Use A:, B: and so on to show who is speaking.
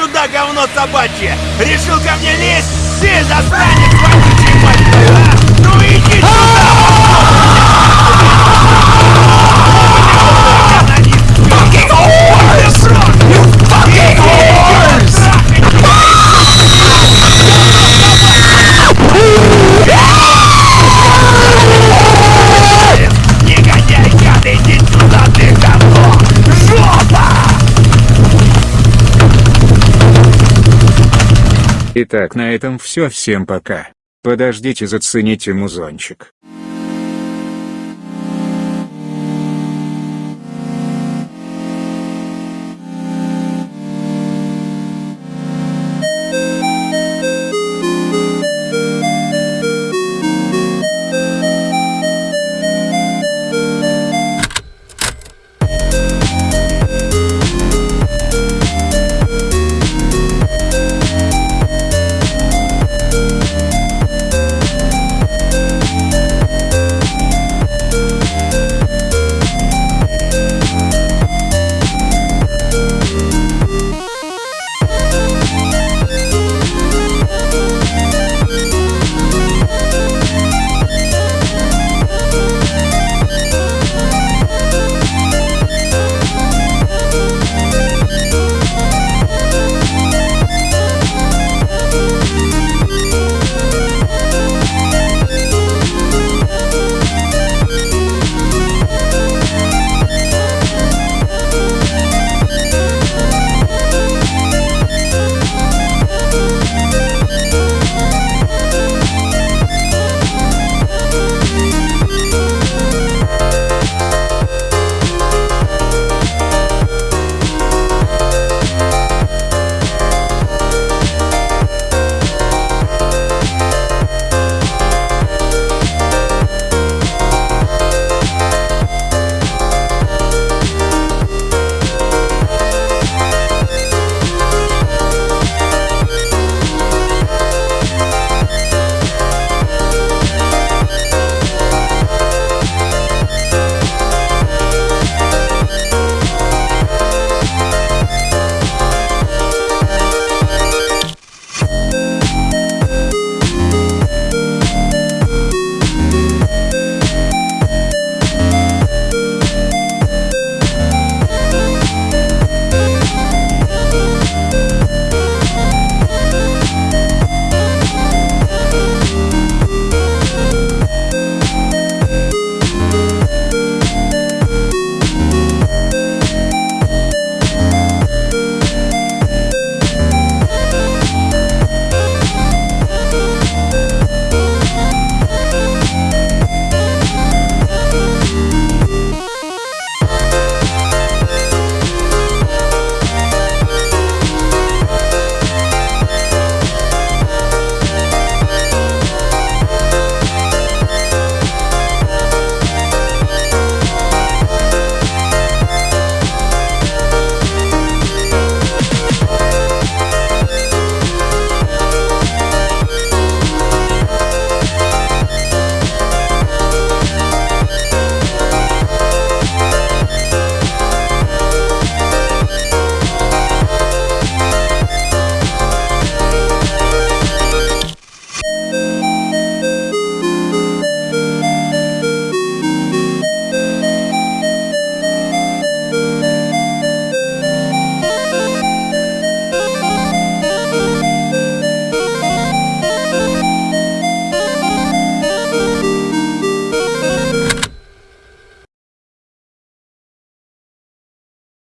A: сюда, говно собачье! Решил ко мне лезть? Ты засранец,
B: Итак, на этом все. Всем пока. Подождите, зацените музончик.